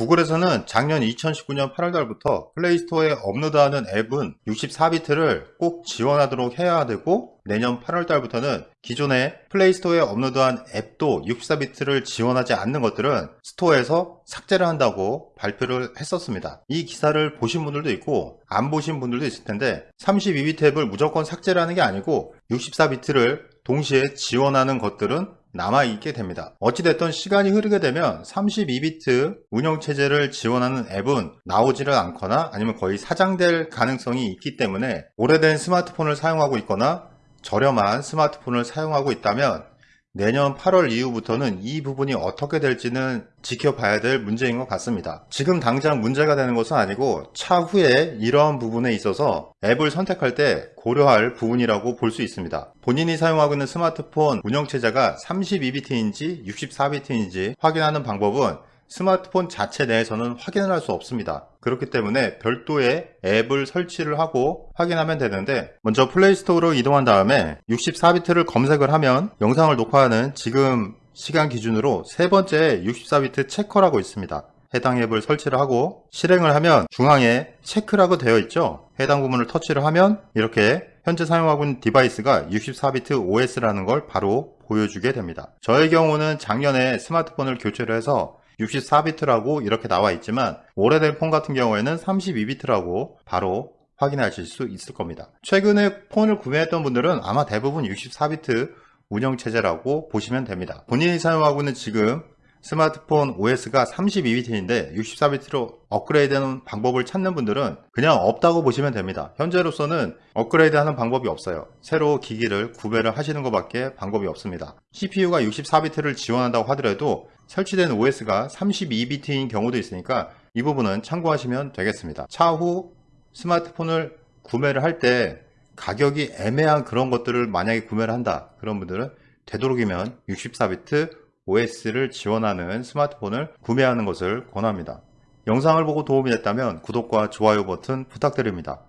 구글에서는 작년 2019년 8월달부터 플레이스토어에 업로드하는 앱은 64비트를 꼭 지원하도록 해야 되고 내년 8월달부터는 기존에 플레이스토어에 업로드한 앱도 64비트를 지원하지 않는 것들은 스토어에서 삭제를 한다고 발표를 했었습니다. 이 기사를 보신 분들도 있고 안 보신 분들도 있을 텐데 32비트 앱을 무조건 삭제를 하는 게 아니고 64비트를 동시에 지원하는 것들은 남아있게 됩니다. 어찌됐든 시간이 흐르게 되면 32비트 운영체제를 지원하는 앱은 나오지를 않거나 아니면 거의 사장될 가능성이 있기 때문에 오래된 스마트폰을 사용하고 있거나 저렴한 스마트폰을 사용하고 있다면 내년 8월 이후부터는 이 부분이 어떻게 될지는 지켜봐야 될 문제인 것 같습니다. 지금 당장 문제가 되는 것은 아니고 차후에 이러한 부분에 있어서 앱을 선택할 때 고려할 부분이라고 볼 수 있습니다. 본인이 사용하고 있는 스마트폰 운영체제가 32비트인지 64비트인지 확인하는 방법은 스마트폰 자체 내에서는 확인을 할 수 없습니다. 그렇기 때문에 별도의 앱을 설치를 하고 확인하면 되는데 먼저 플레이스토어로 이동한 다음에 64비트를 검색을 하면 영상을 녹화하는 지금 시간 기준으로 세 번째 64비트 checker라고 있습니다. 해당 앱을 설치를 하고 실행을 하면 중앙에 체크라고 되어 있죠. 해당 부분을 터치를 하면 이렇게 현재 사용하고 있는 device가 64비트 OS라는 걸 바로 보여주게 됩니다. 저의 경우는 작년에 스마트폰을 교체를 해서 64비트라고 이렇게 나와 있지만 오래된 폰 같은 경우에는 32비트라고 바로 확인하실 수 있을 겁니다. 최근에 폰을 구매했던 분들은 아마 대부분 64비트 운영체제라고 보시면 됩니다. 본인이 사용하고 있는 지금 스마트폰 OS가 32비트인데 64비트로 업그레이드하는 방법을 찾는 분들은 그냥 없다고 보시면 됩니다. 현재로서는 업그레이드하는 방법이 없어요. 새로 기기를 구매를 하시는 것밖에 방법이 없습니다. CPU가 64비트를 지원한다고 하더라도 설치된 OS가 32비트인 경우도 있으니까 이 부분은 참고하시면 되겠습니다. 차후 스마트폰을 구매를 할 때 가격이 애매한 그런 것들을 만약에 구매를 한다 그런 분들은 되도록이면 64비트 OS를 지원하는 스마트폰을 구매하는 것을 권합니다. 영상을 보고 도움이 됐다면 구독과 좋아요 버튼 부탁드립니다.